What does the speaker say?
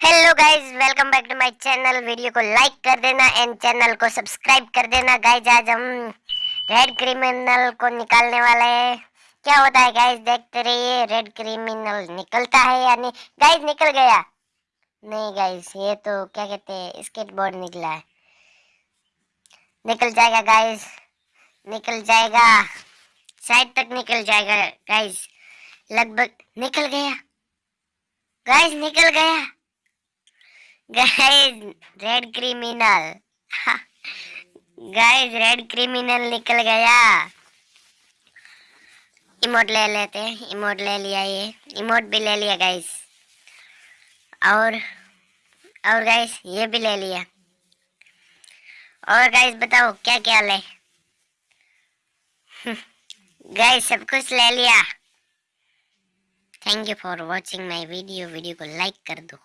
Hello guys welcome back to my channel video को like कर देना एंड चैनल को सब्सक्राइब कर देना गाइस आज हम रेड क्रिमिनल को निकालने वाले हैं। क्या होता है गाइस देखते रहिए रेड क्रिमिनल निकलता है या नहीं? गाइस निकल गया। नहीं गाइस ये तो क्या कहते हैं स्केटबोर्ड निकला है। निकल जाएगा गाइस निकल जाएगा। साइड तक निकल जाएगा गाइस लगभग निकल गया। गाइस निकल गया। Guys red criminal guys red criminal निकल गया. इमोट ले लेते हैं. इमोट ले लिया ये. इमोट भी ले लिया गाइस और और गाइस ये भी ले लिया. और गाइस बताओ क्या क्या ले गाइस सब कुछ ले लिया. Thank you for watching my video video को लाइक कर दो.